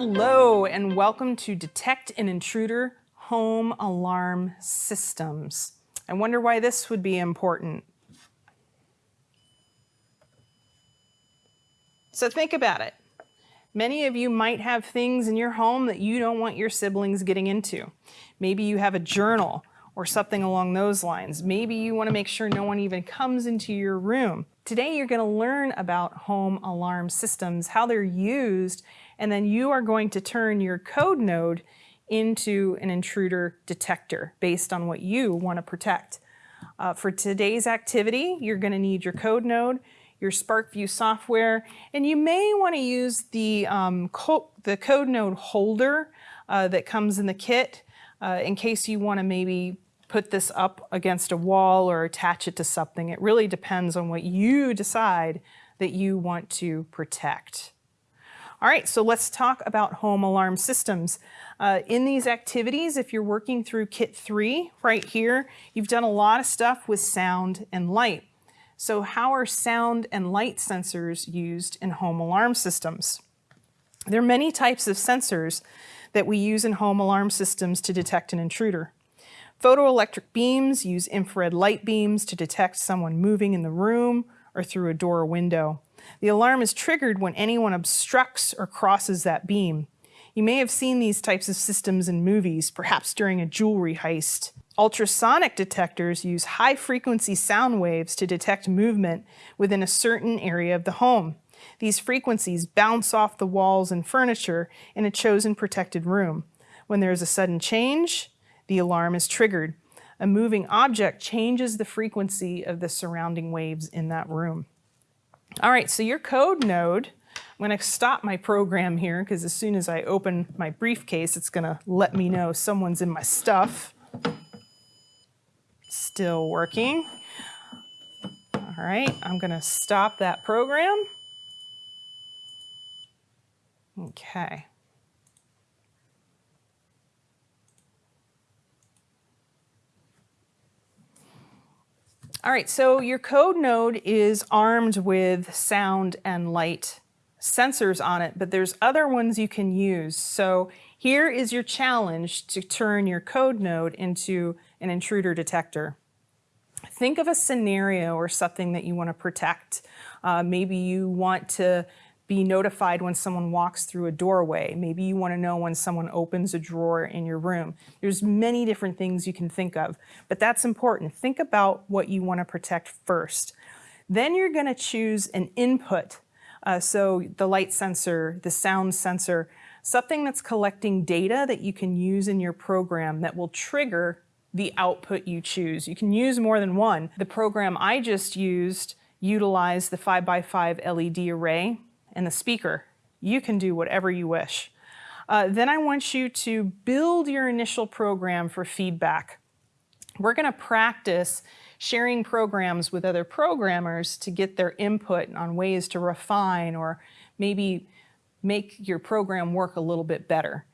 Hello and welcome to Detect an Intruder Home Alarm Systems. I wonder why this would be important. So think about it. Many of you might have things in your home that you don't want your siblings getting into. Maybe you have a journal or something along those lines. Maybe you want to make sure no one even comes into your room. Today you're going to learn about home alarm systems, how they're used, and then you are going to turn your code node into an intruder detector based on what you want to protect. Uh, for today's activity, you're going to need your code node, your SPARKVUE software, and you may want to use the, um, co the code node holder uh, that comes in the kit uh, in case you want to maybe put this up against a wall or attach it to something. It really depends on what you decide that you want to protect. All right, so let's talk about home alarm systems. Uh, in these activities, if you're working through Kit 3 right here, you've done a lot of stuff with sound and light. So how are sound and light sensors used in home alarm systems? There are many types of sensors that we use in home alarm systems to detect an intruder. Photoelectric beams use infrared light beams to detect someone moving in the room or through a door or window. The alarm is triggered when anyone obstructs or crosses that beam. You may have seen these types of systems in movies, perhaps during a jewelry heist. Ultrasonic detectors use high-frequency sound waves to detect movement within a certain area of the home. These frequencies bounce off the walls and furniture in a chosen protected room. When there is a sudden change, the alarm is triggered. A moving object changes the frequency of the surrounding waves in that room. All right, so your code node, I'm going to stop my program here because as soon as I open my briefcase, it's going to let me know someone's in my stuff. Still working. All right, I'm going to stop that program. Okay. All right, so your code node is armed with sound and light sensors on it, but there's other ones you can use. So here is your challenge to turn your code node into an intruder detector. Think of a scenario or something that you want to protect. Uh, maybe you want to be notified when someone walks through a doorway. Maybe you want to know when someone opens a drawer in your room. There's many different things you can think of, but that's important. Think about what you want to protect first. Then you're going to choose an input. Uh, so the light sensor, the sound sensor, something that's collecting data that you can use in your program that will trigger the output you choose. You can use more than one. The program I just used utilized the 5x5 LED array and the speaker. You can do whatever you wish. Uh, then I want you to build your initial program for feedback. We're going to practice sharing programs with other programmers to get their input on ways to refine or maybe make your program work a little bit better.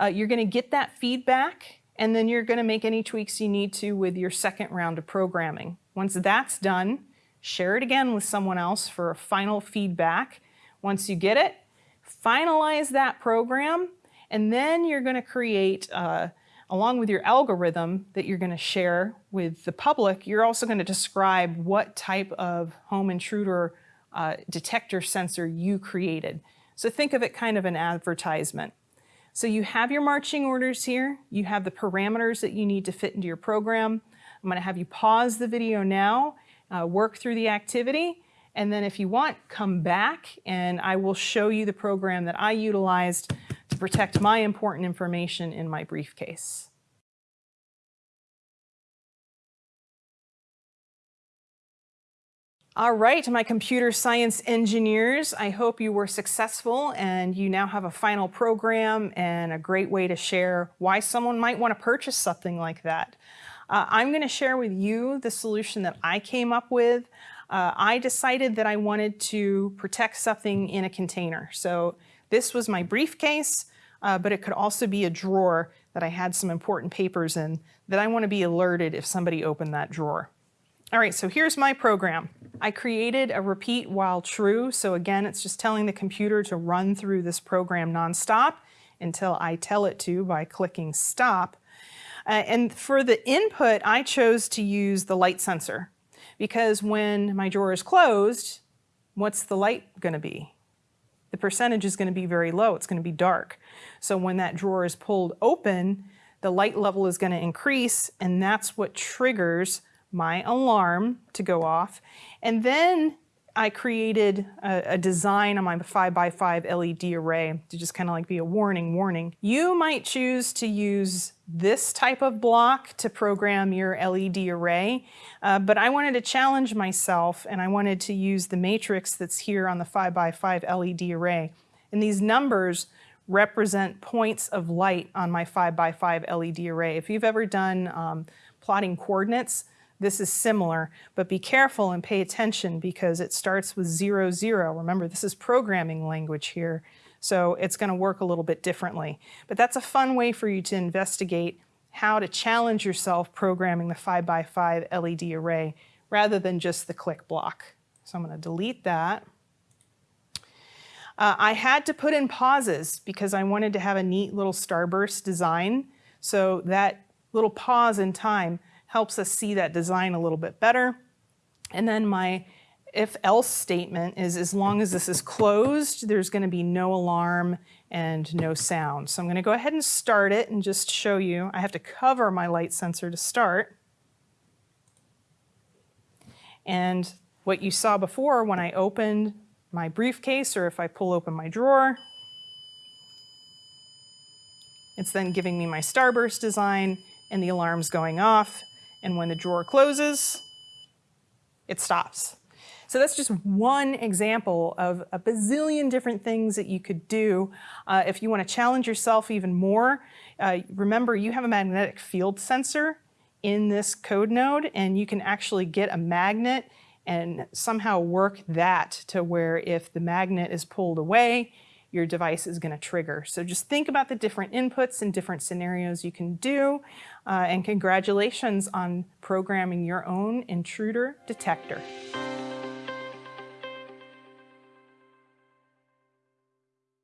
Uh, you're going to get that feedback and then you're going to make any tweaks you need to with your second round of programming. Once that's done, share it again with someone else for a final feedback once you get it, finalize that program, and then you're going to create, uh, along with your algorithm that you're going to share with the public, you're also going to describe what type of home intruder uh, detector sensor you created. So think of it kind of an advertisement. So you have your marching orders here. You have the parameters that you need to fit into your program. I'm going to have you pause the video now, uh, work through the activity, and then if you want, come back and I will show you the program that I utilized to protect my important information in my briefcase. All right, my computer science engineers, I hope you were successful and you now have a final program and a great way to share why someone might want to purchase something like that. Uh, I'm going to share with you the solution that I came up with uh, I decided that I wanted to protect something in a container. So this was my briefcase, uh, but it could also be a drawer that I had some important papers in that I want to be alerted if somebody opened that drawer. All right, so here's my program. I created a repeat while true. So again, it's just telling the computer to run through this program nonstop. until I tell it to by clicking stop. Uh, and for the input, I chose to use the light sensor because when my drawer is closed, what's the light going to be? The percentage is going to be very low. It's going to be dark. So when that drawer is pulled open, the light level is going to increase and that's what triggers my alarm to go off. And then I created a, a, design on my 5x5 LED array to just kind of like be a warning, warning. You might choose to use this type of block to program your LED array, uh, but I wanted to challenge myself and I wanted to use the matrix that's here on the 5x5 LED array. And these numbers represent points of light on my 5x5 LED array. If you've ever done um, plotting coordinates, this is similar, but be careful and pay attention because it starts with zero, zero. Remember, this is programming language here, so it's gonna work a little bit differently. But that's a fun way for you to investigate how to challenge yourself programming the 5x5 LED array rather than just the click block. So I'm gonna delete that. Uh, I had to put in pauses because I wanted to have a neat little starburst design. So that little pause in time helps us see that design a little bit better. And then my if else statement is as long as this is closed, there's gonna be no alarm and no sound. So I'm gonna go ahead and start it and just show you. I have to cover my light sensor to start. And what you saw before when I opened my briefcase or if I pull open my drawer, it's then giving me my starburst design and the alarm's going off and when the drawer closes, it stops. So that's just one example of a bazillion different things that you could do. Uh, if you want to challenge yourself even more, uh, remember you have a magnetic field sensor in this code node and you can actually get a magnet and somehow work that to where if the magnet is pulled away, your device is going to trigger. So just think about the different inputs and different scenarios you can do. Uh, and congratulations on programming your own intruder detector.